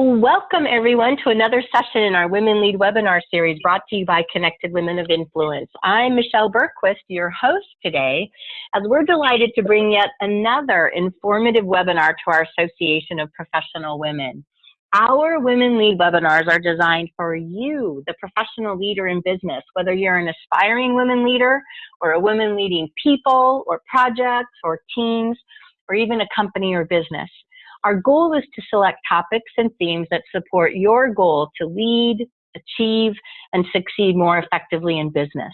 Welcome everyone to another session in our Women Lead webinar series brought to you by Connected Women of Influence. I'm Michelle Bergquist, your host today, as we're delighted to bring yet another informative webinar to our Association of Professional Women. Our Women Lead webinars are designed for you, the professional leader in business, whether you're an aspiring women leader or a woman leading people or projects or teams or even a company or business. Our goal is to select topics and themes that support your goal to lead, achieve, and succeed more effectively in business.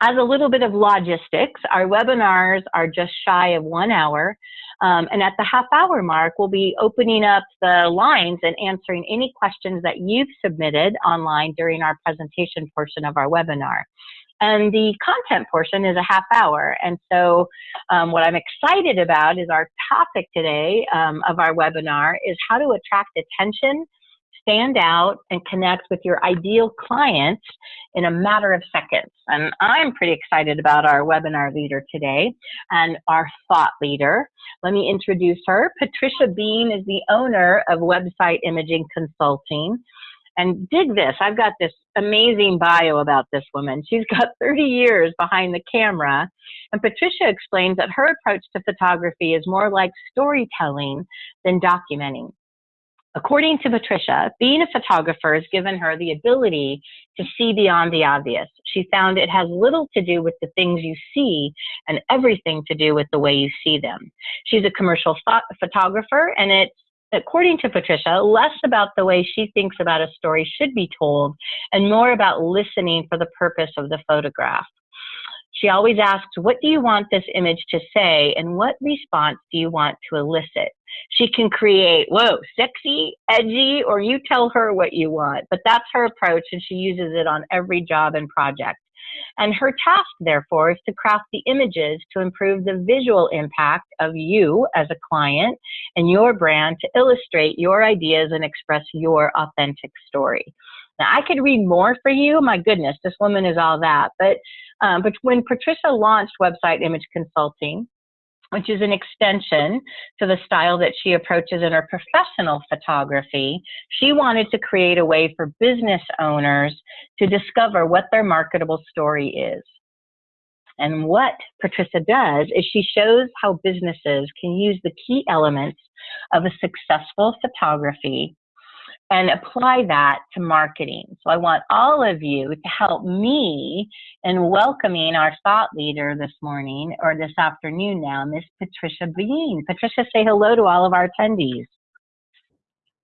As a little bit of logistics, our webinars are just shy of one hour. Um, and at the half hour mark, we'll be opening up the lines and answering any questions that you've submitted online during our presentation portion of our webinar. And the content portion is a half hour. And so um, what I'm excited about is our topic today um, of our webinar is how to attract attention, stand out, and connect with your ideal clients in a matter of seconds. And I'm pretty excited about our webinar leader today and our thought leader. Let me introduce her. Patricia Bean is the owner of Website Imaging Consulting and dig this. I've got this amazing bio about this woman. She's got 30 years behind the camera. And Patricia explains that her approach to photography is more like storytelling than documenting. According to Patricia, being a photographer has given her the ability to see beyond the obvious. She found it has little to do with the things you see and everything to do with the way you see them. She's a commercial photographer and it's according to Patricia, less about the way she thinks about a story should be told and more about listening for the purpose of the photograph. She always asks, what do you want this image to say and what response do you want to elicit? She can create, whoa, sexy, edgy, or you tell her what you want, but that's her approach and she uses it on every job and project. And her task, therefore, is to craft the images to improve the visual impact of you as a client and your brand to illustrate your ideas and express your authentic story. Now, I could read more for you. My goodness, this woman is all that. But, um, but when Patricia launched Website Image Consulting, which is an extension to the style that she approaches in her professional photography. She wanted to create a way for business owners to discover what their marketable story is. And what Patricia does is she shows how businesses can use the key elements of a successful photography and apply that to marketing. So I want all of you to help me in welcoming our thought leader this morning or this afternoon now, Miss Patricia Bean. Patricia, say hello to all of our attendees.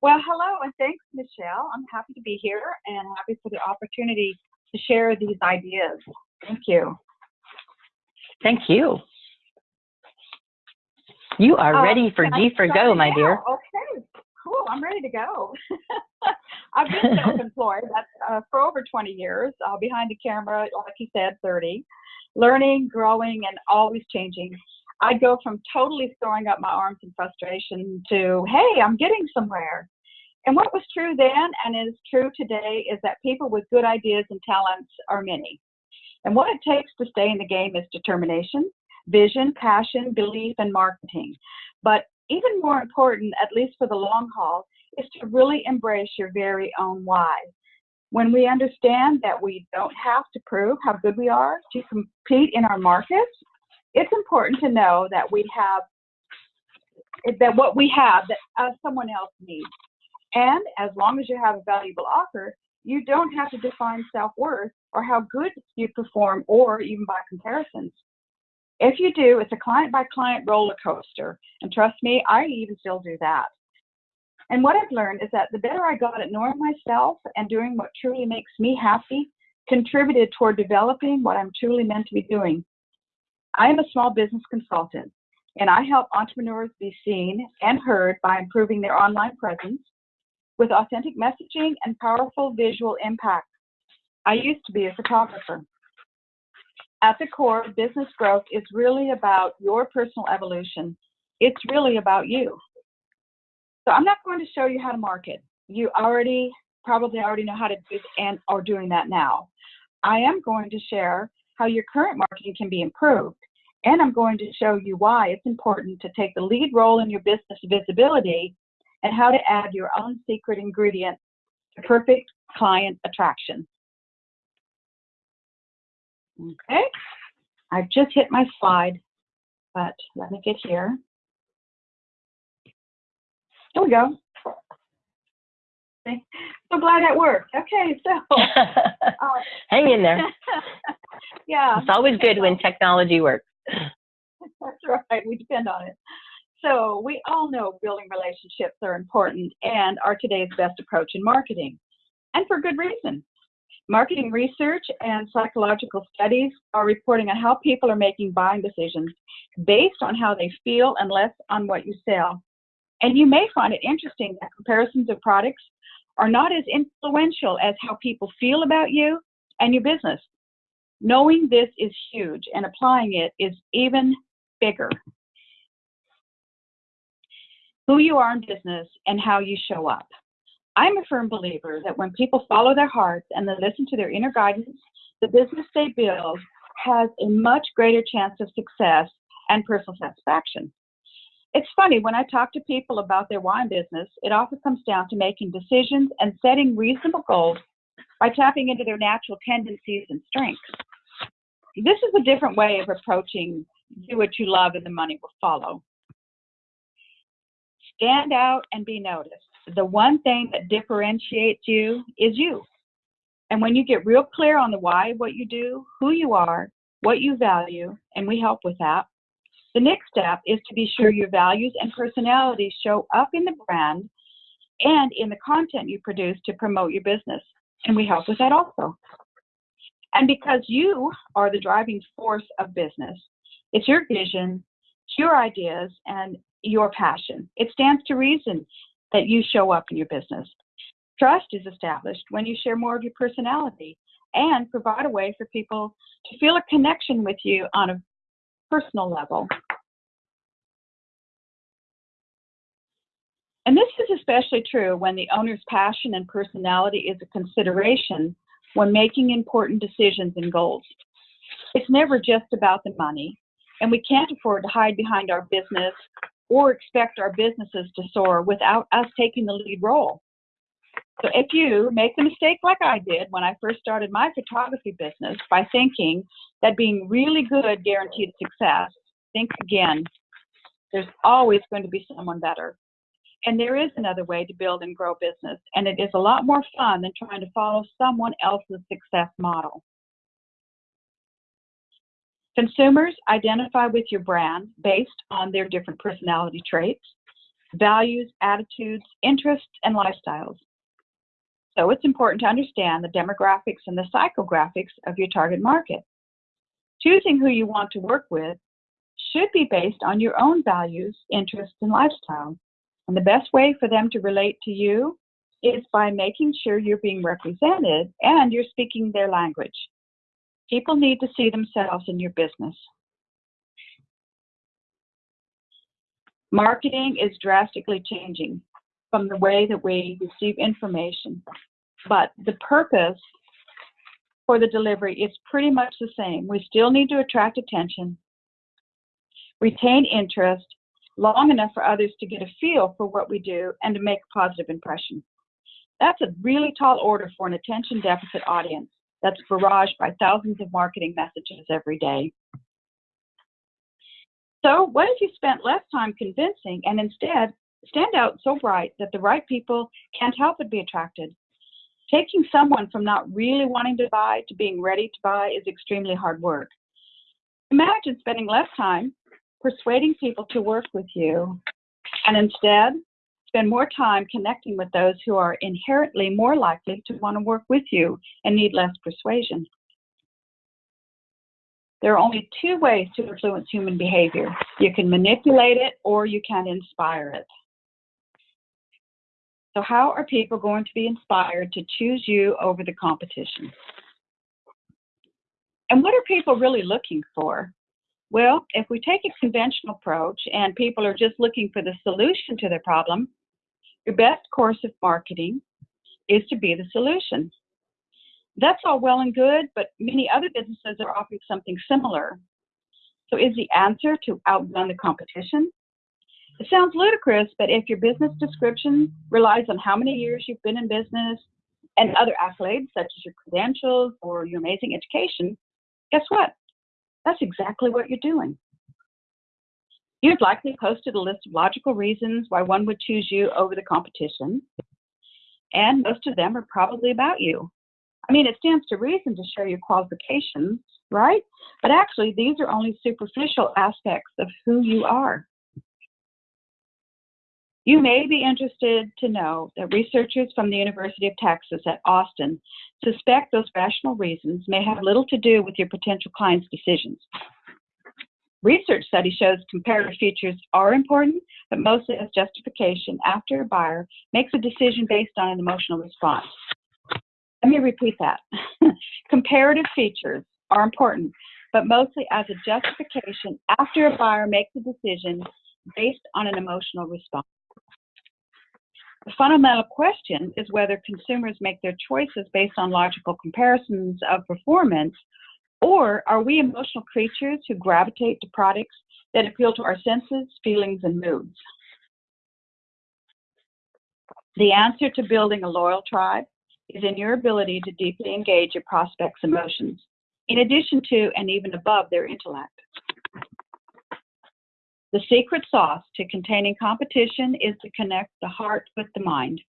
Well, hello and thanks, Michelle. I'm happy to be here and happy for the opportunity to share these ideas. Thank you. Thank you. You are uh, ready for G for go, my dear. Okay, cool, I'm ready to go. I've been self-employed uh, for over 20 years, uh, behind the camera, like you said, 30, learning, growing, and always changing. I'd go from totally throwing up my arms in frustration to, hey, I'm getting somewhere. And what was true then and is true today is that people with good ideas and talents are many. And what it takes to stay in the game is determination, vision, passion, belief, and marketing. But even more important, at least for the long haul, is to really embrace your very own why. When we understand that we don't have to prove how good we are to compete in our markets, it's important to know that we have that what we have that uh, someone else needs. And as long as you have a valuable offer, you don't have to define self-worth or how good you perform or even by comparisons. If you do, it's a client by client roller coaster. And trust me, I even still do that. And what I've learned is that the better I got at knowing myself and doing what truly makes me happy contributed toward developing what I'm truly meant to be doing. I am a small business consultant, and I help entrepreneurs be seen and heard by improving their online presence with authentic messaging and powerful visual impact. I used to be a photographer. At the core, business growth is really about your personal evolution. It's really about you. So I'm not going to show you how to market. You already probably already know how to do and are doing that now. I am going to share how your current marketing can be improved. And I'm going to show you why it's important to take the lead role in your business visibility and how to add your own secret ingredient to perfect client attraction. Okay, I've just hit my slide, but let me get here. Here we go. So glad that worked. Okay, so. Uh, Hang in there. yeah. It's always good when technology works. That's right. We depend on it. So we all know building relationships are important and are today's best approach in marketing, and for good reason. Marketing research and psychological studies are reporting on how people are making buying decisions based on how they feel and less on what you sell. And you may find it interesting that comparisons of products are not as influential as how people feel about you and your business. Knowing this is huge and applying it is even bigger. Who you are in business and how you show up. I'm a firm believer that when people follow their hearts and they listen to their inner guidance, the business they build has a much greater chance of success and personal satisfaction. It's funny, when I talk to people about their wine business, it often comes down to making decisions and setting reasonable goals by tapping into their natural tendencies and strengths. This is a different way of approaching do what you love and the money will follow. Stand out and be noticed. The one thing that differentiates you is you. And when you get real clear on the why what you do, who you are, what you value, and we help with that, the next step is to be sure your values and personality show up in the brand and in the content you produce to promote your business. And we help with that also. And because you are the driving force of business, it's your vision, it's your ideas, and your passion. It stands to reason that you show up in your business. Trust is established when you share more of your personality and provide a way for people to feel a connection with you on a personal level. And this is especially true when the owner's passion and personality is a consideration when making important decisions and goals. It's never just about the money, and we can't afford to hide behind our business or expect our businesses to soar without us taking the lead role. So if you make the mistake like I did when I first started my photography business by thinking that being really good guaranteed success, think again. There's always going to be someone better. And there is another way to build and grow business, and it is a lot more fun than trying to follow someone else's success model. Consumers identify with your brand based on their different personality traits, values, attitudes, interests, and lifestyles. So it's important to understand the demographics and the psychographics of your target market. Choosing who you want to work with should be based on your own values, interests, and lifestyle. And the best way for them to relate to you is by making sure you're being represented and you're speaking their language. People need to see themselves in your business. Marketing is drastically changing from the way that we receive information, but the purpose for the delivery is pretty much the same. We still need to attract attention, retain interest long enough for others to get a feel for what we do and to make a positive impression. That's a really tall order for an attention deficit audience that's barraged by thousands of marketing messages every day. So, what if you spent less time convincing and instead stand out so bright that the right people can't help but be attracted? Taking someone from not really wanting to buy to being ready to buy is extremely hard work. Imagine spending less time persuading people to work with you and instead spend more time connecting with those who are inherently more likely to want to work with you and need less persuasion. There are only two ways to influence human behavior. You can manipulate it or you can inspire it. So how are people going to be inspired to choose you over the competition? And what are people really looking for? Well, if we take a conventional approach and people are just looking for the solution to their problem, your best course of marketing is to be the solution. That's all well and good, but many other businesses are offering something similar. So is the answer to outrun the competition? It sounds ludicrous, but if your business description relies on how many years you've been in business and other accolades such as your credentials or your amazing education, guess what? That's exactly what you're doing. You've likely posted a list of logical reasons why one would choose you over the competition, and most of them are probably about you. I mean, it stands to reason to share your qualifications, right? But actually, these are only superficial aspects of who you are. You may be interested to know that researchers from the University of Texas at Austin suspect those rational reasons may have little to do with your potential client's decisions. Research study shows comparative features are important, but mostly as justification after a buyer makes a decision based on an emotional response. Let me repeat that. comparative features are important, but mostly as a justification after a buyer makes a decision based on an emotional response. The fundamental question is whether consumers make their choices based on logical comparisons of performance, or are we emotional creatures who gravitate to products that appeal to our senses, feelings, and moods? The answer to building a loyal tribe is in your ability to deeply engage your prospects' emotions, in addition to and even above their intellect. The secret sauce to containing competition is to connect the heart with the mind.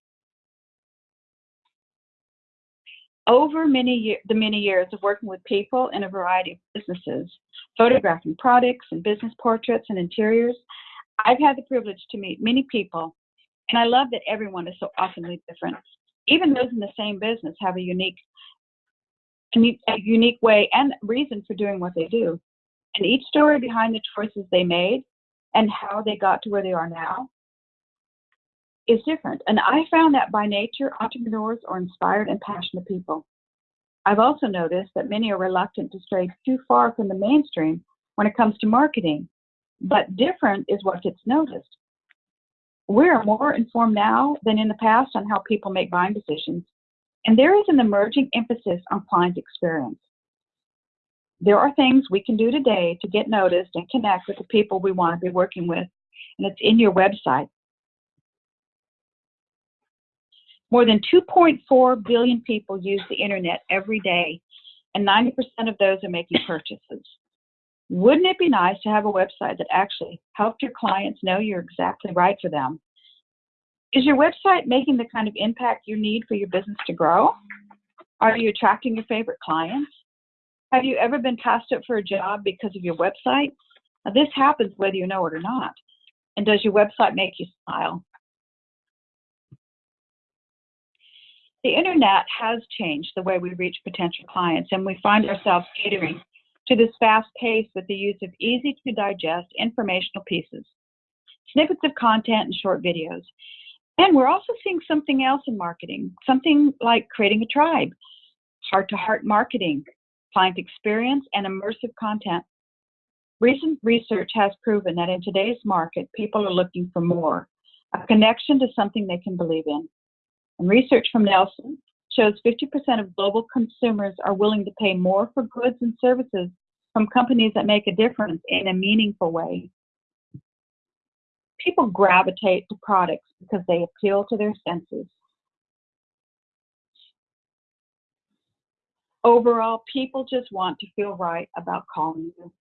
Over many year, the many years of working with people in a variety of businesses, photographing products and business portraits and interiors, I've had the privilege to meet many people, and I love that everyone is so awesomely different. Even those in the same business have a unique, a unique way and reason for doing what they do. And each story behind the choices they made and how they got to where they are now is different. And I found that by nature, entrepreneurs are inspired and passionate people. I've also noticed that many are reluctant to stray too far from the mainstream when it comes to marketing, but different is what gets noticed. We are more informed now than in the past on how people make buying decisions, and there is an emerging emphasis on client experience. There are things we can do today to get noticed and connect with the people we want to be working with, and it's in your website. More than 2.4 billion people use the internet every day, and 90% of those are making purchases. Wouldn't it be nice to have a website that actually helped your clients know you're exactly right for them? Is your website making the kind of impact you need for your business to grow? Are you attracting your favorite clients? Have you ever been passed up for a job because of your website? Now, this happens whether you know it or not. And does your website make you smile? The internet has changed the way we reach potential clients, and we find ourselves catering to this fast pace with the use of easy to digest informational pieces, snippets of content, and short videos. And we're also seeing something else in marketing, something like creating a tribe, heart to heart marketing, client experience, and immersive content. Recent research has proven that in today's market, people are looking for more, a connection to something they can believe in. And research from Nielsen shows 50% of global consumers are willing to pay more for goods and services from companies that make a difference in a meaningful way. People gravitate to products because they appeal to their senses. Overall, people just want to feel right about calling you.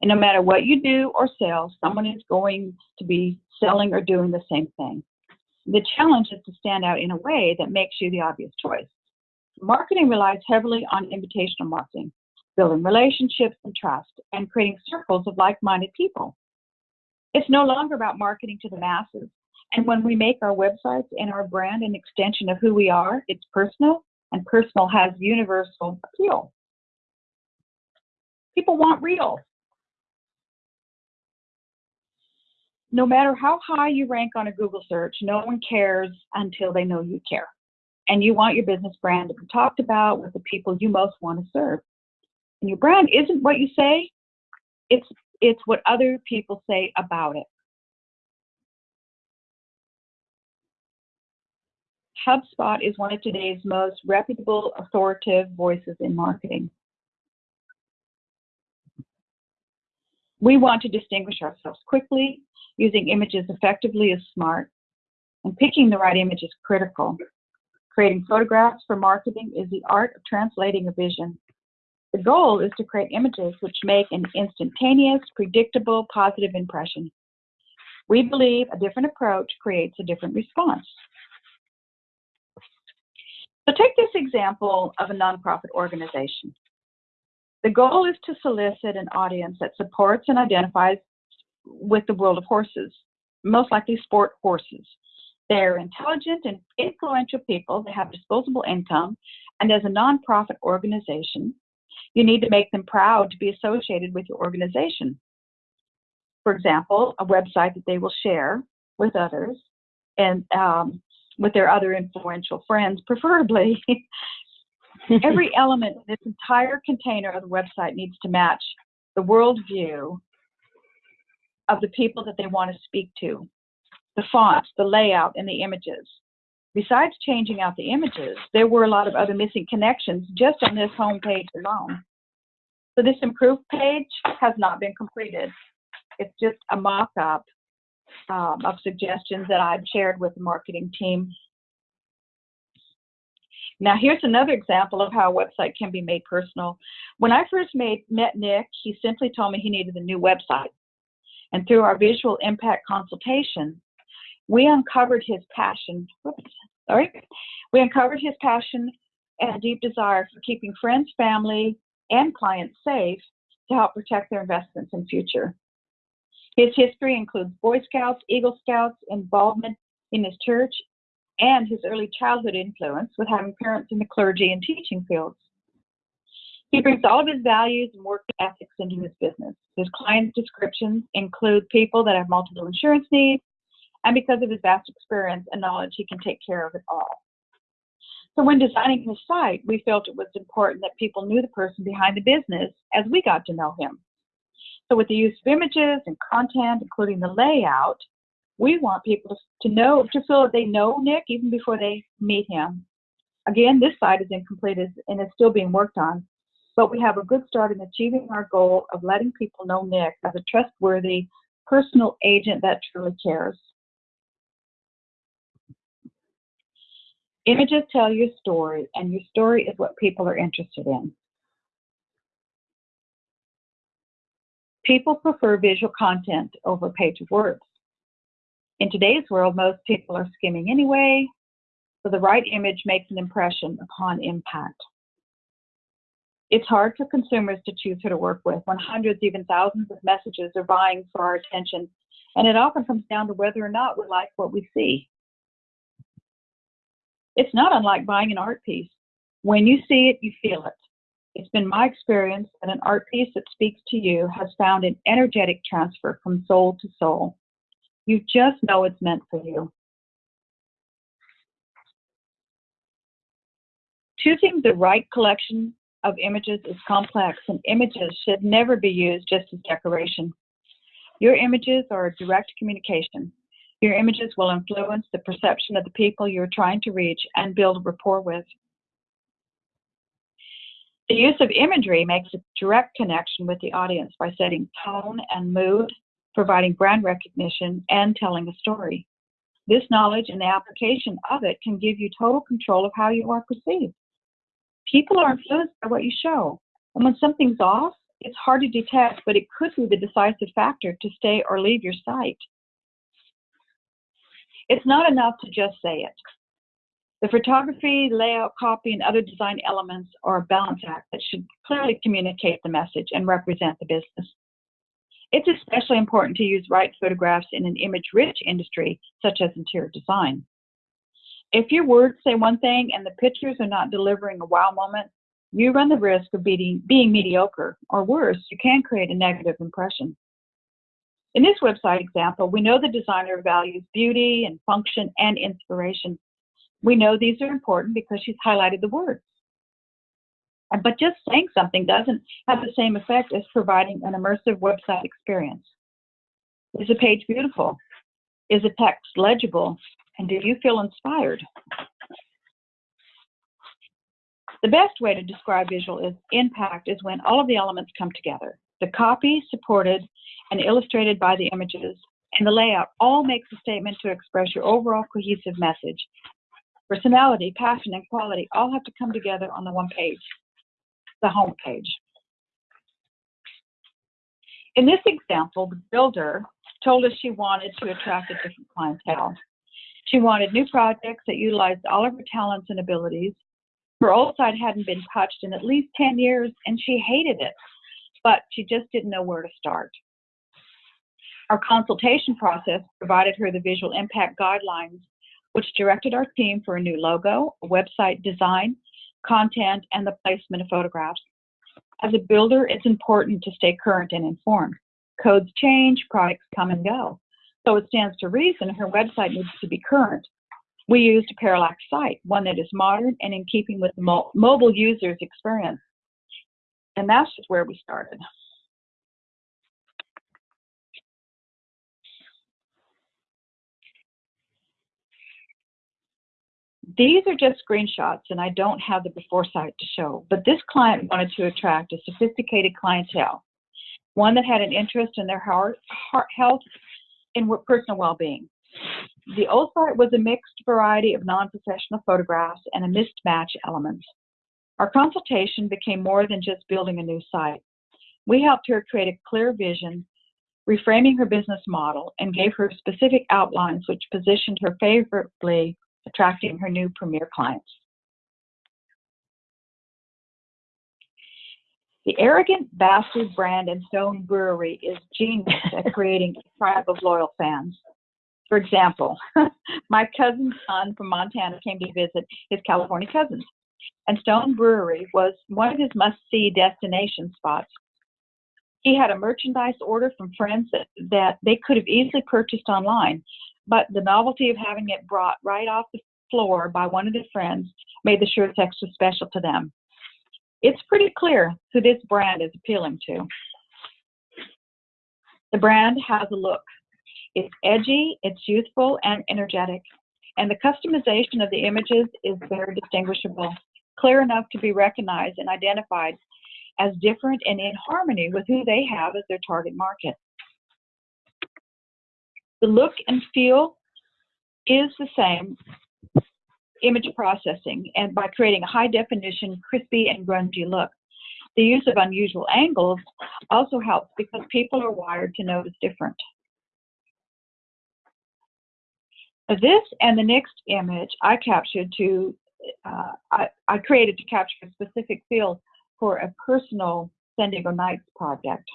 And no matter what you do or sell, someone is going to be selling or doing the same thing. The challenge is to stand out in a way that makes you the obvious choice. Marketing relies heavily on invitational marketing, building relationships and trust, and creating circles of like minded people. It's no longer about marketing to the masses. And when we make our websites and our brand an extension of who we are, it's personal, and personal has universal appeal. People want real. No matter how high you rank on a Google search, no one cares until they know you care. And you want your business brand to be talked about with the people you most want to serve. And your brand isn't what you say, it's it's what other people say about it. HubSpot is one of today's most reputable, authoritative voices in marketing. We want to distinguish ourselves quickly, using images effectively is smart, and picking the right image is critical. Creating photographs for marketing is the art of translating a vision. The goal is to create images which make an instantaneous, predictable, positive impression. We believe a different approach creates a different response. So take this example of a nonprofit organization. The goal is to solicit an audience that supports and identifies with the world of horses, most likely sport horses. They're intelligent and influential people. They have disposable income. And as a nonprofit organization, you need to make them proud to be associated with your organization. For example, a website that they will share with others and um, with their other influential friends, preferably. Every element in this entire container of the website needs to match the worldview of the people that they want to speak to, the fonts, the layout, and the images. Besides changing out the images, there were a lot of other missing connections just on this home page alone. So this improved page has not been completed. It's just a mock-up um, of suggestions that I've shared with the marketing team. Now here's another example of how a website can be made personal. When I first made, met Nick, he simply told me he needed a new website. And through our visual impact consultation, we uncovered his passion, whoops, sorry, we uncovered his passion and deep desire for keeping friends, family, and clients safe to help protect their investments in future. His history includes Boy Scouts, Eagle Scouts, involvement in his church, and his early childhood influence with having parents in the clergy and teaching fields. He brings all of his values and work ethics into his business. His client descriptions include people that have multiple insurance needs, and because of his vast experience and knowledge, he can take care of it all. So when designing his site, we felt it was important that people knew the person behind the business as we got to know him. So with the use of images and content, including the layout, we want people to know, to feel that they know Nick even before they meet him. Again, this site is incomplete and is still being worked on, but we have a good start in achieving our goal of letting people know Nick as a trustworthy personal agent that truly cares. Images tell your story, and your story is what people are interested in. People prefer visual content over page of words. In today's world, most people are skimming anyway, so the right image makes an impression upon impact. It's hard for consumers to choose who to work with when hundreds, even thousands of messages are vying for our attention, and it often comes down to whether or not we like what we see. It's not unlike buying an art piece. When you see it, you feel it. It's been my experience that an art piece that speaks to you has found an energetic transfer from soul to soul. You just know it's meant for you. Choosing the right collection of images is complex, and images should never be used just as decoration. Your images are a direct communication. Your images will influence the perception of the people you're trying to reach and build rapport with. The use of imagery makes a direct connection with the audience by setting tone and mood, providing brand recognition, and telling a story. This knowledge and the application of it can give you total control of how you are perceived. People are influenced by what you show. And when something's off, it's hard to detect, but it could be the decisive factor to stay or leave your site. It's not enough to just say it. The photography, layout, copy, and other design elements are a balance act that should clearly communicate the message and represent the business. It's especially important to use right photographs in an image-rich industry, such as interior design. If your words say one thing and the pictures are not delivering a wow moment, you run the risk of being, being mediocre, or worse, you can create a negative impression. In this website example, we know the designer values beauty and function and inspiration, we know these are important because she's highlighted the words. But just saying something doesn't have the same effect as providing an immersive website experience. Is the page beautiful? Is the text legible? And do you feel inspired? The best way to describe visual is impact is when all of the elements come together. The copy supported and illustrated by the images and the layout all makes a statement to express your overall cohesive message. Personality, passion, and quality all have to come together on the one page, the home page. In this example, the builder told us she wanted to attract a different clientele. She wanted new projects that utilized all of her talents and abilities. Her old site hadn't been touched in at least 10 years and she hated it, but she just didn't know where to start. Our consultation process provided her the visual impact guidelines, which directed our team for a new logo, website design, content, and the placement of photographs. As a builder, it's important to stay current and informed. Codes change, products come and go. So it stands to reason her website needs to be current. We used a parallax site, one that is modern and in keeping with the mo mobile user's experience. And that's just where we started. These are just screenshots and I don't have the before site to show, but this client wanted to attract a sophisticated clientele, one that had an interest in their heart, heart health and personal well-being. The old site was a mixed variety of non-professional photographs and a mismatch elements. Our consultation became more than just building a new site. We helped her create a clear vision, reframing her business model, and gave her specific outlines which positioned her favorably attracting her new premier clients. The arrogant bastard brand and Stone Brewery is genius at creating a tribe of loyal fans. For example, my cousin's son from Montana came to visit his California cousins, and Stone Brewery was one of his must-see destination spots. He had a merchandise order from friends that, that they could have easily purchased online, but the novelty of having it brought right off the floor by one of their friends made the shirts extra special to them. It's pretty clear who this brand is appealing to. The brand has a look. It's edgy, it's youthful and energetic, and the customization of the images is very distinguishable, clear enough to be recognized and identified as different and in harmony with who they have as their target market. The look and feel is the same image processing and by creating a high definition, crispy and grungy look. The use of unusual angles also helps because people are wired to notice different. This and the next image I captured to, uh, I, I created to capture a specific feel for a personal San Diego Nights project.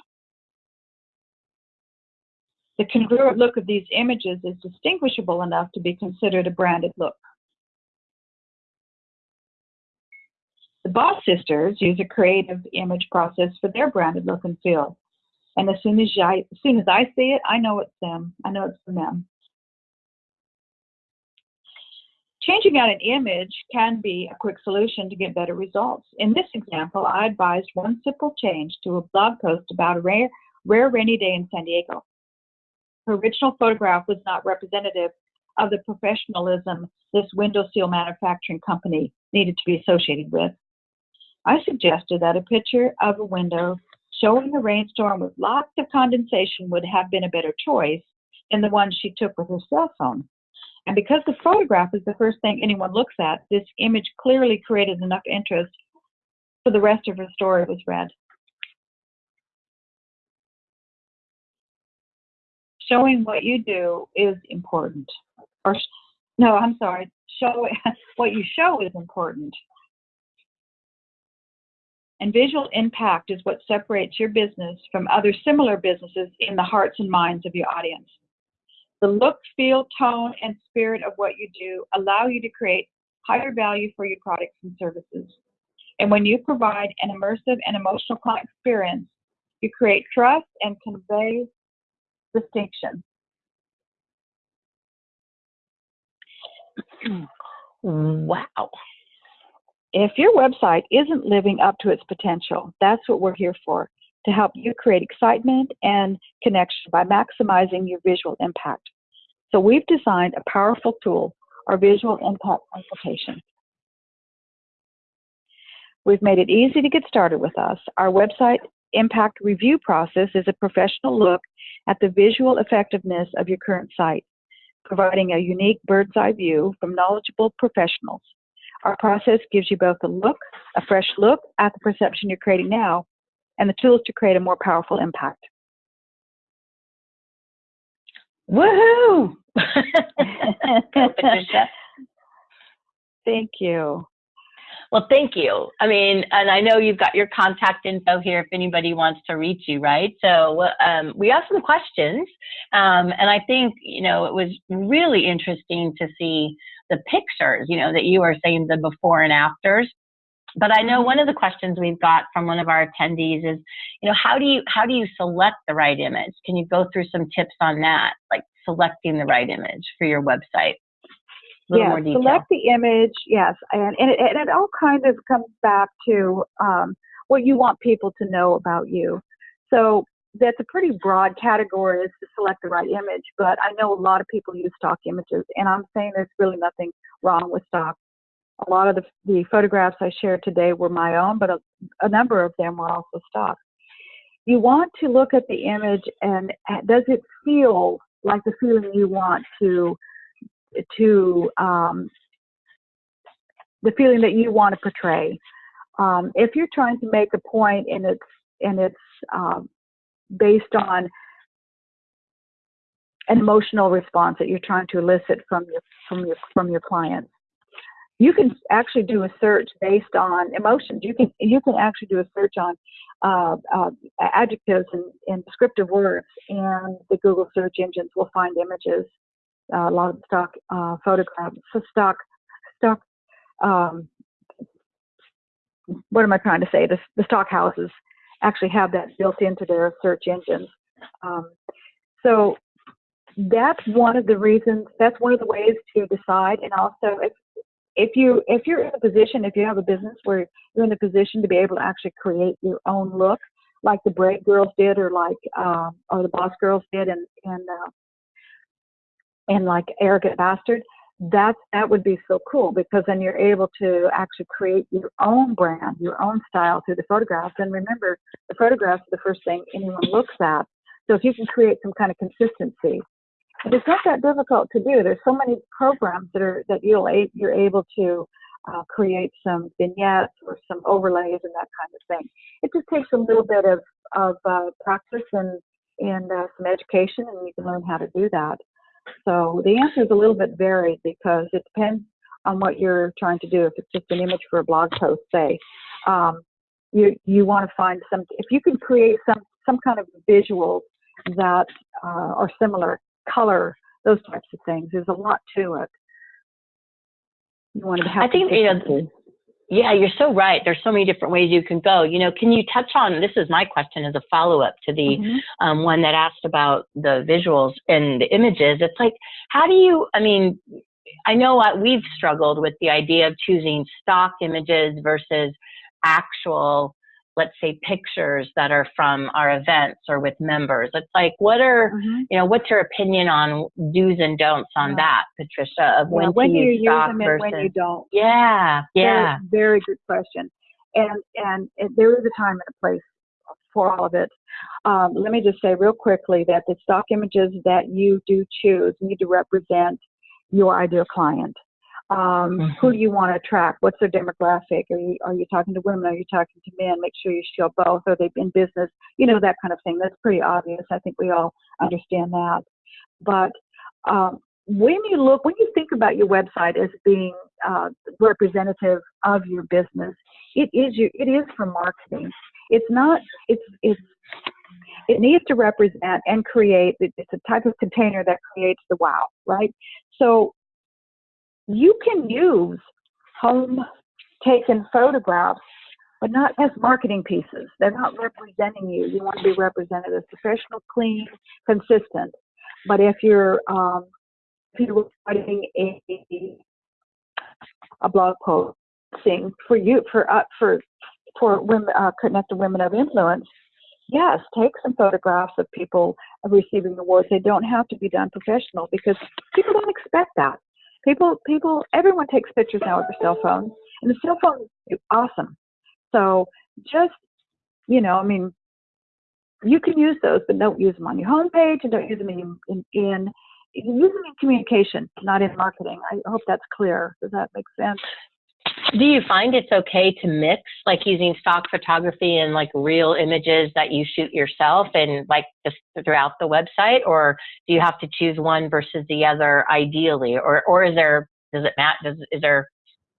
The congruent look of these images is distinguishable enough to be considered a branded look. The Boss sisters use a creative image process for their branded look and feel. And as soon as, I, as soon as I see it, I know it's them. I know it's from them. Changing out an image can be a quick solution to get better results. In this example, I advised one simple change to a blog post about a rare, rare rainy day in San Diego. Her original photograph was not representative of the professionalism this window seal manufacturing company needed to be associated with. I suggested that a picture of a window showing a rainstorm with lots of condensation would have been a better choice than the one she took with her cell phone. And because the photograph is the first thing anyone looks at, this image clearly created enough interest so the rest of her story was read. Showing what you do is important. Or, no, I'm sorry, show what you show is important. And visual impact is what separates your business from other similar businesses in the hearts and minds of your audience. The look, feel, tone, and spirit of what you do allow you to create higher value for your products and services. And when you provide an immersive and emotional client experience, you create trust and convey distinction. Wow. If your website isn't living up to its potential, that's what we're here for, to help you create excitement and connection by maximizing your visual impact. So we've designed a powerful tool, our visual impact consultation. We've made it easy to get started with us. Our website impact review process is a professional look at the visual effectiveness of your current site, providing a unique bird's eye view from knowledgeable professionals. Our process gives you both a look, a fresh look at the perception you're creating now, and the tools to create a more powerful impact. Woohoo! Thank you. Well, thank you. I mean, and I know you've got your contact info here if anybody wants to reach you, right? So um, we have some questions, um, and I think you know it was really interesting to see the pictures. You know that you are saying the before and afters. But I know one of the questions we've got from one of our attendees is, you know, how do you how do you select the right image? Can you go through some tips on that, like selecting the right image for your website? A little yes, more detail. select the image, yes, and, and, it, and it all kind of comes back to um, what you want people to know about you. So that's a pretty broad category is to select the right image, but I know a lot of people use stock images, and I'm saying there's really nothing wrong with stock. A lot of the, the photographs I shared today were my own, but a, a number of them were also stock. You want to look at the image and does it feel like the feeling you want to to um, the feeling that you want to portray. Um, if you're trying to make a point and it's and it's um, based on an emotional response that you're trying to elicit from your from your from your clients, you can actually do a search based on emotions. You can you can actually do a search on uh, uh, adjectives and, and descriptive words, and the Google search engines will find images uh, a lot of stock uh, photographs, so stock, stock. Um, what am I trying to say? The, the stock houses actually have that built into their search engines. Um, so that's one of the reasons. That's one of the ways to decide. And also, if if you if you're in a position, if you have a business where you're in a position to be able to actually create your own look, like the Braid Girls did, or like um, or the Boss Girls did, and and uh, and like arrogant bastard that that would be so cool because then you're able to actually create your own brand your own style through the photographs and remember the photographs are the first thing anyone looks at. So if you can create some kind of consistency it's not that difficult to do. There's so many programs that are that you'll you're able to uh, create some vignettes or some overlays and that kind of thing. It just takes a little bit of of uh, practice and and uh, some education and you can learn how to do that so the answer is a little bit varied because it depends on what you're trying to do. If it's just an image for a blog post, say, um, you you want to find some. If you can create some some kind of visuals that uh, are similar, color, those types of things. There's a lot to it. You want to have. I think you know, yeah, you're so right. There's so many different ways you can go. You know, can you touch on this? Is my question as a follow up to the mm-hmm. um, one that asked about the visuals and the images. It's like, how do you? I mean, I know what we've struggled with the idea of choosing stock images versus actual let's say pictures that are from our events or with members. It's like what are mm-hmm. you know what's your opinion on do's and don'ts on yeah. that patricia of when, when you use them versus, and when you don't? Yeah yeah. very, very good question. And and there is a time and a place for all of it. Um, let me just say real quickly that the stock images that you do choose need to represent your ideal client um, mm-hmm. Who do you want to attract? What's their demographic? Are you are you talking to women? Are you talking to men? Make sure you show both. Are they in business? You know that kind of thing. That's pretty obvious. I think we all understand that. But um, when you look, when you think about your website as being uh, representative of your business, it is your, it is for marketing. It's not. It's it's it needs to represent and create. It's a type of container that creates the wow, right? So you can use home taken photographs, but not as marketing pieces. They're not representing you. You want to be represented as professional, clean, consistent. But if you're um, if you're writing a a blog post for you for uh, for for women uh, connected women of influence, yes, take some photographs of people receiving awards. They don't have to be done professional because people don't expect that. People, people, everyone takes pictures now with their cell phone, and the cell phone is awesome. So just, you know, I mean, you can use those, but don't use them on your homepage and don't use them in, in, in use them in communication, not in marketing. I hope that's clear. Does that make sense? Do you find it's okay to mix, like using stock photography and like real images that you shoot yourself and like just throughout the website, or do you have to choose one versus the other ideally, or or is there does it matter? Does is there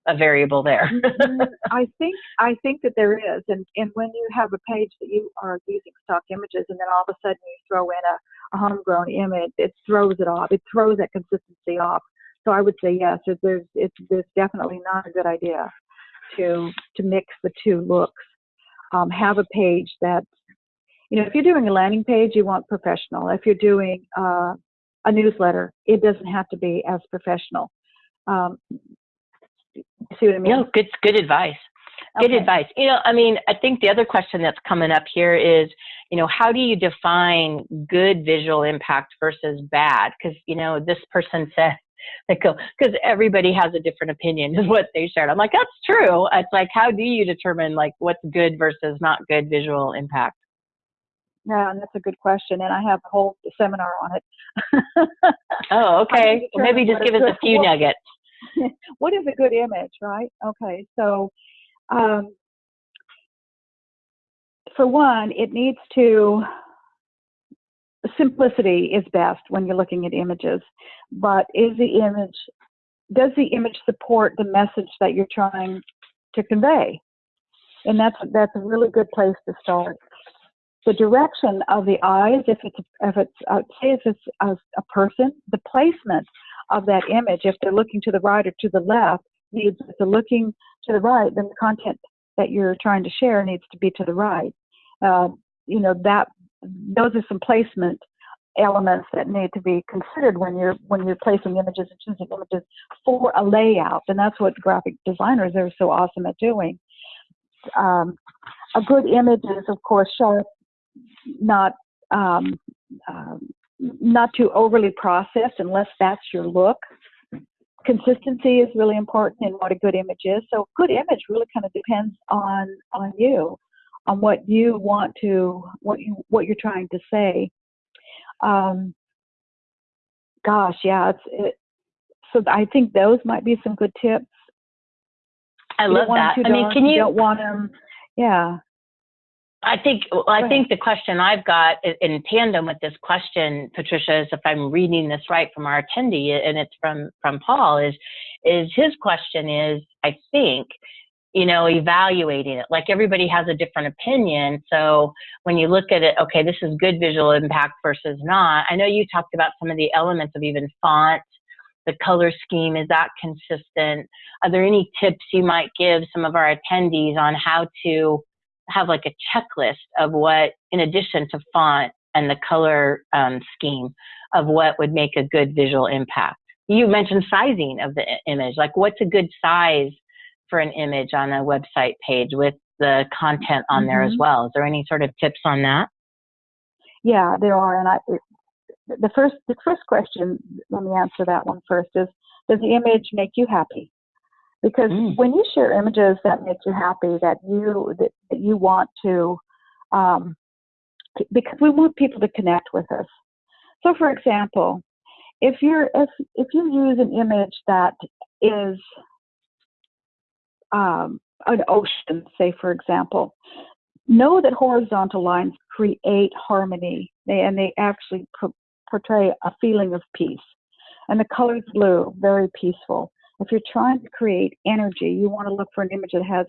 a variable there? Mm-hmm. I think I think that there is, and and when you have a page that you are using stock images, and then all of a sudden you throw in a, a homegrown image, it throws it off. It throws that consistency off. So I would say yes, it, there's it's there's definitely not a good idea to to mix the two looks. Um, have a page that you know if you're doing a landing page, you want professional. If you're doing uh, a newsletter, it doesn't have to be as professional. Um, see what I mean? No, good good advice. Good Okay. advice. You know, I mean, I think the other question that's coming up here is, you know, how do you define good visual impact versus bad? Because, you know, this person said, they go, because everybody has a different opinion is what they shared. I'm like, that's true. It's like, how do you determine like what's good versus not good visual impact? Yeah, and that's a good question, and I have a whole seminar on it. Oh, okay. Well, maybe just give us a few what- nuggets. what is a good image, right? Okay, so um, for one, it needs to simplicity is best when you're looking at images, but is the image does the image support the message that you're trying to convey? And that's that's a really good place to start. The direction of the eyes, if it's if it's uh, say if it's a, a person, the placement of that image, if they're looking to the right or to the left, needs if they're looking to the right, then the content that you're trying to share needs to be to the right. Uh, you know that those are some placement elements that need to be considered when you're when you're placing images and choosing images for a layout, and that's what graphic designers are so awesome at doing. Um, a good image is, of course, sharp, not um, um, not too overly processed, unless that's your look. Consistency is really important in what a good image is. So, a good image really kind of depends on on you, on what you want to, what you what you're trying to say. Um, gosh, yeah, it's it, so I think those might be some good tips. I love that. I mean, can you don't want them, yeah. I think well, I think the question I've got in tandem with this question, Patricia, is if I'm reading this right from our attendee, and it's from from Paul, is is his question is I think you know evaluating it. Like everybody has a different opinion. So when you look at it okay this is good visual impact versus not. I know you talked about some of the elements of even font the color scheme is that consistent? Are there any tips you might give some of our attendees on how to have like a checklist of what, in addition to font and the color um, scheme, of what would make a good visual impact. You mentioned sizing of the image, like what's a good size for an image on a website page with the content on there as Mhm. well. Is there any sort of tips on that? Yeah, there are, and I. The first, the first question. Let me answer that one first. Is does the image make you happy? Because Mm. when you share images that make you happy, that you that, that you want to, um, c- because we want people to connect with us. So, for example, if you're if if you use an image that is um, an ocean, say for example, know that horizontal lines create harmony they, and they actually pro- portray a feeling of peace. And the color's blue, very peaceful. If you're trying to create energy, you want to look for an image that has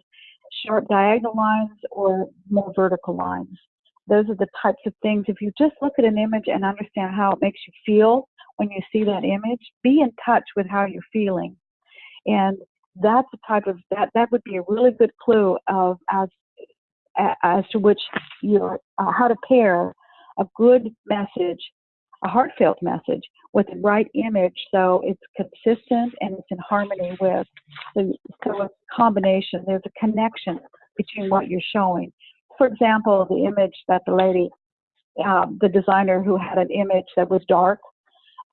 sharp diagonal lines or more vertical lines. Those are the types of things. If you just look at an image and understand how it makes you feel when you see that image, be in touch with how you're feeling. And that's the type of that that would be a really good clue of as as to which your uh, how to pair a good message, a heartfelt message, with the right image, so it's consistent and it's in harmony with. The, so it's a combination. There's a connection between what you're showing. For example, the image that the lady, um, the designer who had an image that was dark,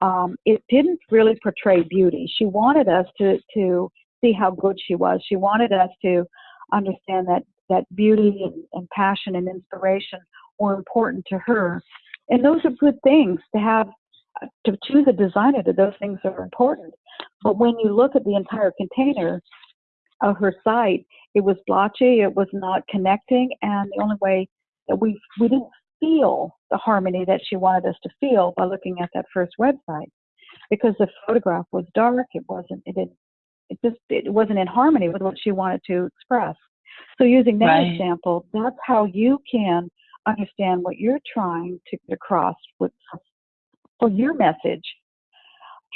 um, it didn't really portray beauty. She wanted us to to see how good she was. She wanted us to understand that that beauty and, and passion and inspiration were important to her. And those are good things to have, to choose a designer that those things are important. But when you look at the entire container of her site, it was blotchy, it was not connecting, and the only way that we, we didn't feel the harmony that she wanted us to feel by looking at that first website because the photograph was dark it wasn't it didn't it just it wasn't in harmony with what she wanted to express. So using that Right. example that's how you can understand what you're trying to get across with for your message.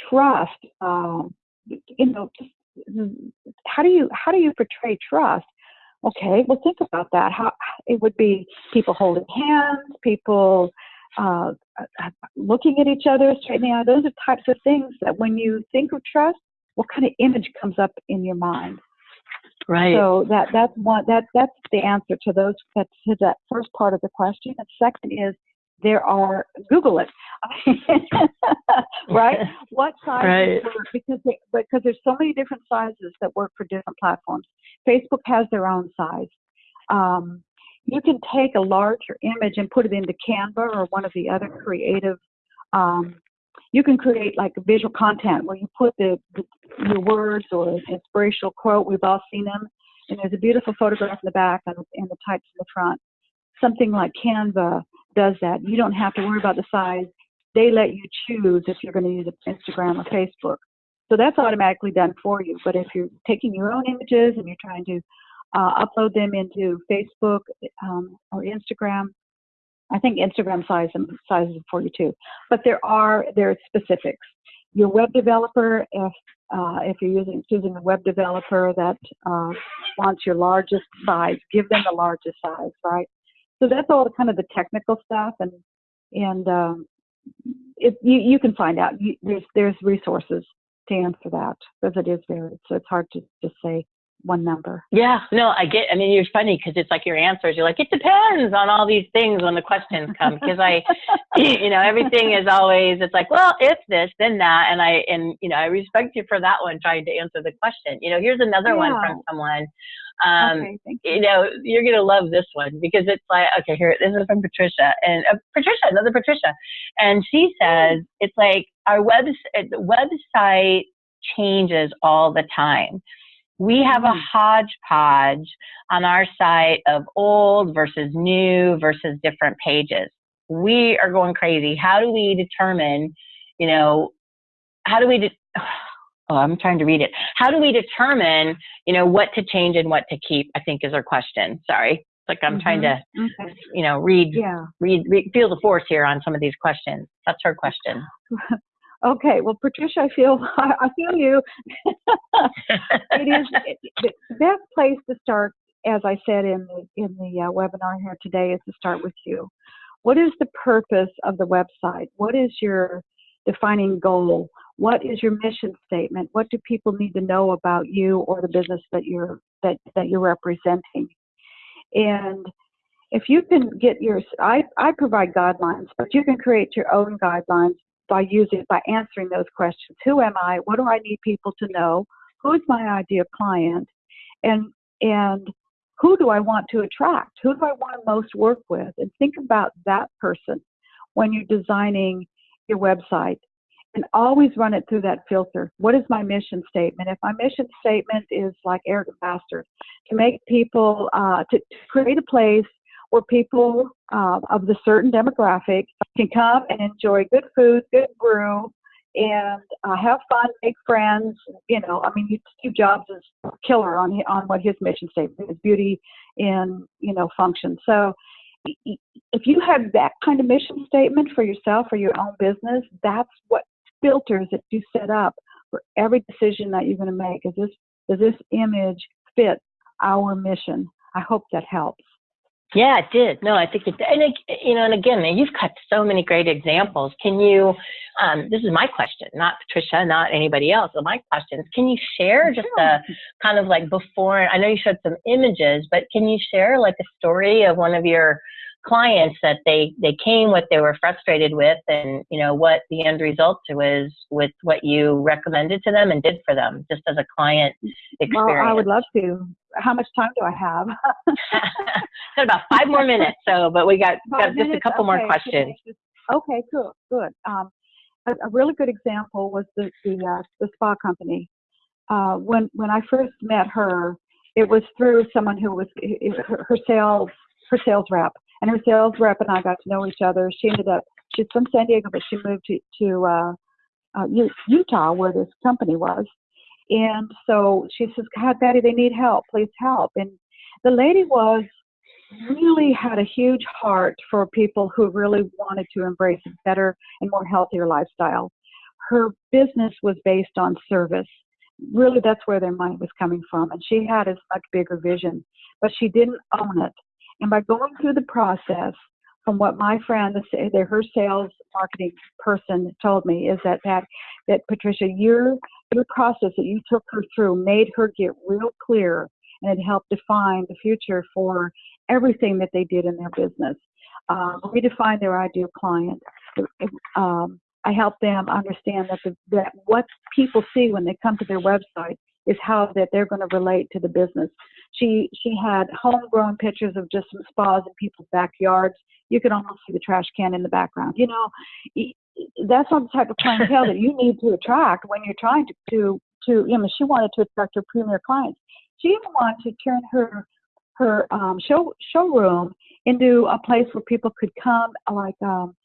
Trust um, you know just, how do you how do you portray trust? Okay well think about that. How it would be people holding hands people uh, looking at each other straight now those are types of things that when you think of trust what kind of image comes up in your mind? Right. so that that's one that that's the answer to those that to that first part of the question. And second is there are google it. Right? What size Right. work? Because they, because there's so many different sizes that work for different platforms. Facebook has their own size. Um, you can take a larger image and put it into canva or one of the other creative um, you can create like visual content where you put the, the your words or inspirational quote we've all seen them and there's a beautiful photograph in the back and, and the types in the front. Something like canva does that. You don't have to worry about the size. They let you choose if you're going to use instagram or facebook. So that's automatically done for you. But if you're taking your own images and you're trying to uh, upload them into facebook um, or instagram i think instagram size sizes it for you but there are there are specifics your web developer if uh, if you're using choosing a web developer that uh, wants your largest size, give them the largest size, right? So that's all the kind of the technical stuff, and and um, it, you you can find out. You, there's there's resources to answer that because it is varied, so it's hard to just say one number. Yeah, no, I get. I mean, you're funny because it's like your answers. You're like, it depends on all these things when the questions come. Because I, you know, everything is always. It's like, well, if this, then that, and I, and you know, I respect you for that one, trying to answer the question. You know, here's another one from someone. Um, okay, you. you know, you're gonna love this one because it's like, okay, here, this is from Patricia, and uh, Patricia, another Patricia, and she says it's like our web the website changes all the time. We have a hodgepodge on our site of old versus new versus different pages. We are going crazy. How do we determine, you know, how do we, de- oh, I'm trying to read it. How do we determine, you know, what to change and what to keep? I think is our question. Sorry. It's like I'm mm-hmm. trying to, Okay. you know, read, Yeah. read, read, feel the force here on some of these questions. That's her question. Okay. Well, Patricia, I feel I feel you. it is it, the best place to start, as I said in the in the uh, webinar here today, is to start with you. What is the purpose of the website? What is your defining goal? What is your mission statement? What do people need to know about you or the business that you're that that you're representing? And if you can get your, I, I provide guidelines, but you can create your own guidelines by using, by answering those questions. Who am I? What do I need people to know? Who's my ideal client? And, and who do I want to attract? Who do I want to most work with? And think about that person when you're designing your website and always run it through that filter. What is my mission statement? If my mission statement is like Eric Bastard, to make people, uh, to, to create a place where people uh, of the certain demographic can come and enjoy good food, good brew, and uh, have fun, make friends. You know, I mean, Steve Jobs is killer on on what his mission statement is: beauty in you know function. So, if you have that kind of mission statement for yourself or your own business, that's what filters that you set up for every decision that you're going to make. Is this does this image fit our mission? I hope that helps. Yeah, it did. No, I think it, and it, you know, and again, you've got so many great examples. Can you, um, this is my question, not Patricia, not anybody else, but my question is, can you share just a kind of like before, I know you showed some images, but can you share like a story of one of your clients that they they came what they were frustrated with and you know what the end result was with what you recommended to them and did for them just as a client experience well i would love to. How much time do i have? Got about five more minutes so but we got, got just a couple okay. more questions. Okay good good. Um, a, a, really good example was the the, uh, the spa company. Uh, when when i first met her it was through someone who was her, her sales her sales rep and her sales rep and I got to know each other. She ended up, she's from San Diego, but she moved to, to uh, uh, Utah where this company was. And so she says, God, Patty, they need help. Please help. And the lady was really had a huge heart for people who really wanted to embrace a better and more healthier lifestyle. Her business was based on service. Really, that's where their money was coming from. And she had a much bigger vision, but she didn't own it. And by going through the process, from what my friend, the, her sales marketing person told me, is that that that Patricia, your your process that you took her through made her get real clear, and it helped define the future for everything that they did in their business. Um, redefine their ideal client. Um, I help them understand that the, that what people see when they come to their website is how that they're going to relate to the business. She she had homegrown pictures of just some spas in people's backyards. You could almost see the trash can in the background. You know, that's not the type of clientele that you need to attract when you're trying to to to. You know, she wanted to attract her premier clients. She even wanted to turn her her um, show showroom into a place where people could come, like um,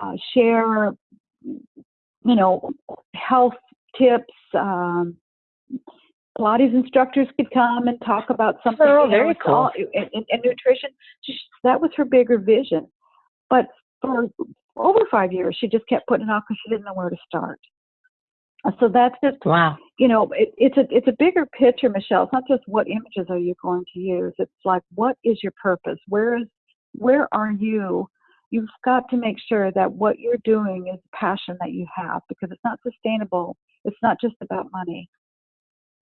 uh, share, you know, health tips, um, Pilates instructors could come and talk about something. Oh, very cool. All, and, and, and, nutrition. that was her bigger vision. But for over five years, she just kept putting it off because she didn't know where to start. So that's just wow. You know, it, it's a it's a bigger picture, Michelle. It's not just what images are you going to use. It's like what is your purpose? Where is where are you? You've got to make sure that what you're doing is passion that you have because it's not sustainable. It's not just about money.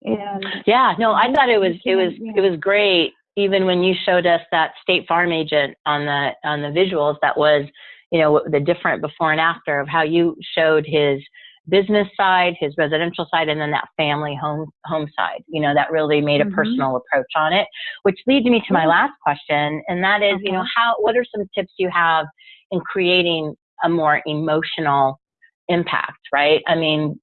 And yeah, no, I thought it was it was it was great. Even when you showed us that State Farm agent on the on the visuals, that was you know the different before and after of how you showed his business side, his residential side, and then that family home home side. You know, that really made a mm-hmm. personal approach on it, which leads me to my last question, and that is, you know, how what are some tips you have in creating a more emotional impact, right? I mean,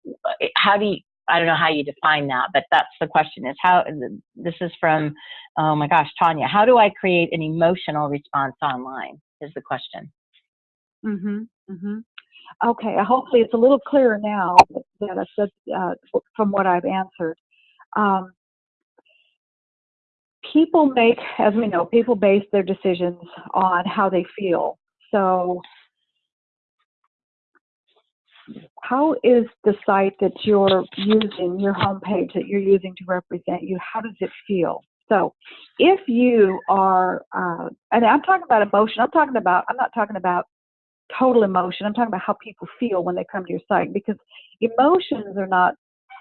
how do you I don't know how you define that, but that's the question is how, this is from, oh my gosh, Tanya, how do I create an emotional response online is the question. Mm-hmm, mm-hmm. Okay, hopefully it's a little clearer now that I said uh, from what I've answered. Um, people make, as we know, people base their decisions on how they feel. So how is the site that you're using, your homepage that you're using to represent you, how does it feel? So if you are, uh, and I'm talking about emotion, I'm talking about, I'm not talking about total emotion, I'm talking about how people feel when they come to your site because emotions are not,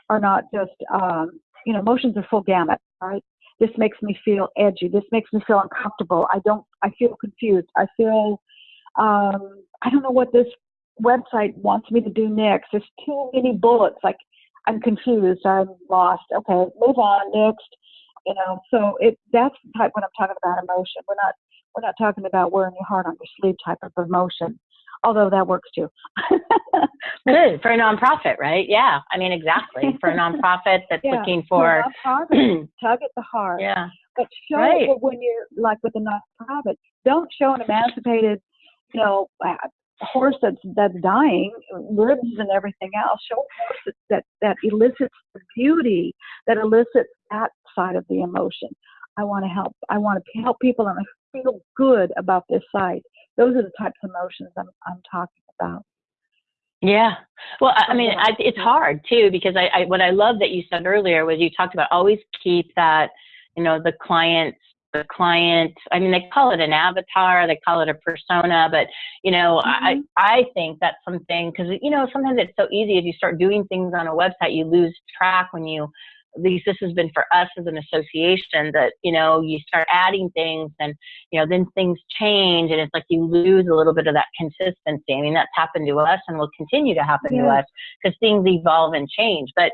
are not just, um, you know, emotions are full gamut, right? This makes me feel edgy. This makes me feel uncomfortable. I don't, I feel confused. I feel, um, I don't know what this website wants me to do next. There's too many bullets. Like I'm confused. I'm lost. Okay, move on next. You know, so it that's the type when I'm talking about emotion. We're not we're not talking about wearing your heart on your sleeve type of emotion. Although that works too. Good for a nonprofit, right? Yeah, I mean exactly for a nonprofit that's yeah, looking for tug at the heart. Yeah, but show right. it when you're like with a nonprofit. Don't show an emancipated, you know, uh, horse that's that's dying, ribs and everything else. Show a horse that that elicits the beauty, that elicits that side of the emotion. I want to help. I want to help people, and I feel good about this site. Those are the types of emotions I'm I'm talking about. Yeah. Well, I mean, I, it's hard too because I, I what I love that you said earlier was you talked about always keep that you know the client's the client i mean they call it an avatar they call it a persona but you know mm-hmm. i i think that's something because you know sometimes it's so easy if you start doing things on a website you lose track when you at least this has been for us as an association that, you know, you start adding things and, you know, then things change and it's like you lose a little bit of that consistency. I mean, that's happened to us and will continue to happen to us because things evolve and change. But,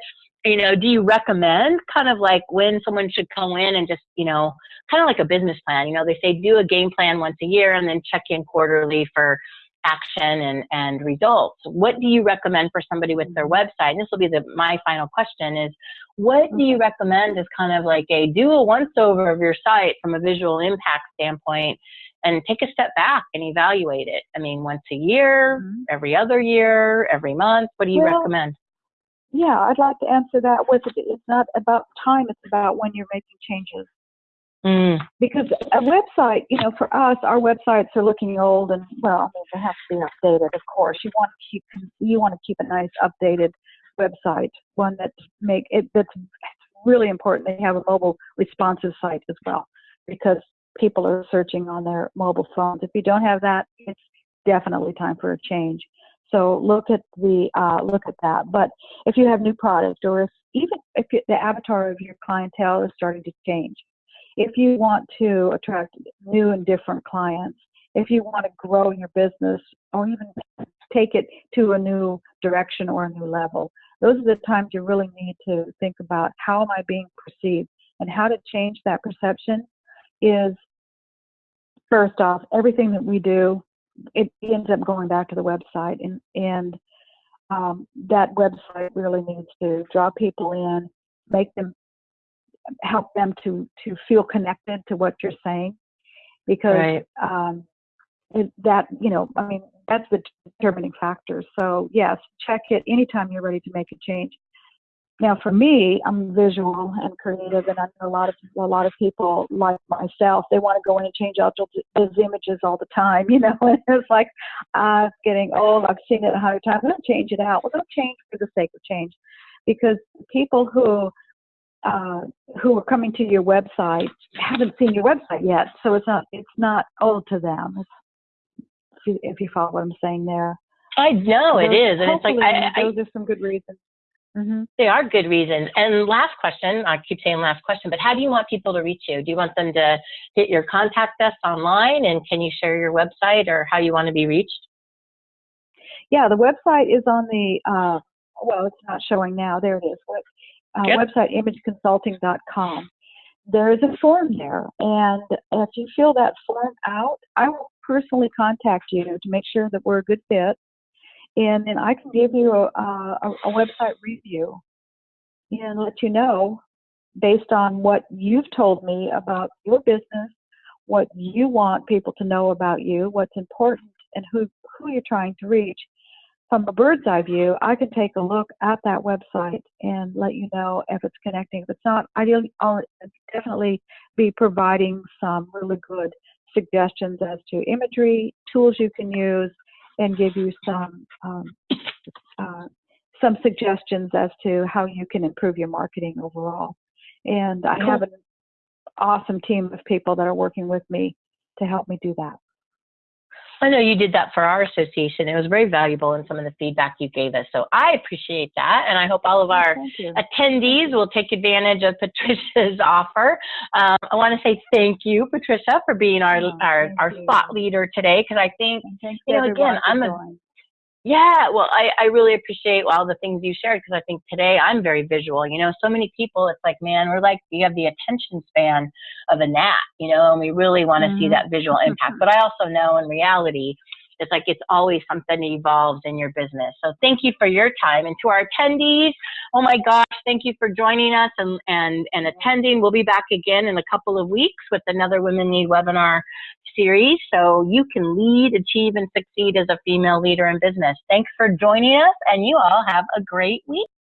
you know, do you recommend kind of like when someone should go in and just, you know, kind of like a business plan? You know, they say do a game plan once a year and then check in quarterly for action and, and results. What do you recommend for somebody with their website? And this will be the, my final question is, what do you recommend as kind of like a do a once over of your site from a visual impact standpoint and take a step back and evaluate it? I mean, once a year, Mhm. every other year, every month, what do you Well, recommend? Yeah, I'd like to answer that with it's not about time, it's about when you're making changes. Mm, Because a website, you know, for us, our websites are looking old and well, I mean, they have to be updated, of course. You want to keep you want to keep a nice updated website, one that's make it that's really important. They have a mobile responsive site as well because people are searching on their mobile phones. If you don't have that, it's definitely time for a change. So look at the uh, look at that. But if you have new product, or if even if the avatar of your clientele is starting to change, if you want to attract new and different clients, if you want to grow your business, or even take it to a new direction or a new level, those are the times you really need to think about how am I being perceived and how to change that perception is first off everything that we do it ends up going back to the website and and um, that website really needs to draw people in make them help them to to feel connected to what you're saying because right. um, it, that you know i mean that's the determining factor so yes check it anytime you're ready to make a change now for me i'm visual and creative and i know a lot of a lot of people like myself they want to go in and change out those images all the time you know and it's like uh it's getting old i've seen it a hundred times don't change it out well don't change for the sake of change because people who uh, who are coming to your website haven't seen your website yet, so it's not it's not old to them. It's, if, you, if you follow what I'm saying there. I know it Those- is. And it's like, I, I, those are some good reasons. Hmm They are good reasons. And last question, I keep saying last question, but how do you want people to reach you? Do you want them to hit your contact us online and can you share your website or how you want to be reached? Yeah, the website is on the uh, well, it's not showing now. There it is. Uh, Yep. Website imageconsulting.com. There is a form there, and if you fill that form out, I will personally contact you to make sure that we're a good fit, and then I can give you a, a, a website review and let you know based on what you've told me about your business, what you want people to know about you, what's important, and who who you're trying to reach from a bird's eye view, I can take a look at that website and let you know if it's connecting. If it's not, ideally, I'll definitely be providing some really good suggestions as to imagery, tools you can use, and give you some um, uh, some suggestions as to how you can improve your marketing overall. And I have an awesome team of people that are working with me to help me do that. I know you did that for our association. It was very valuable in some of the feedback you gave us. So I appreciate that. And I hope all of our attendees will take advantage of Patricia's offer. Um, I want to say thank you, Patricia, for being our, Oh, our, our you. thought leader today because I think thanks you know, again, I'm a-. Yeah, well, I, I really appreciate all the things you shared because I think today I'm very visual. You know, so many people, it's like, man, we're like, you have the attention span of a gnat, you know, and we really want to see Mhm. that visual impact. But I also know in reality, it's like it's always something evolves in your business. So thank you for your time. And to our attendees, oh my gosh, thank you for joining us and, and, and attending. We'll be back again in a couple of weeks with another Women Lead webinar series so you can lead, achieve, and succeed as a female leader in business. Thanks for joining us, and you all have a great week.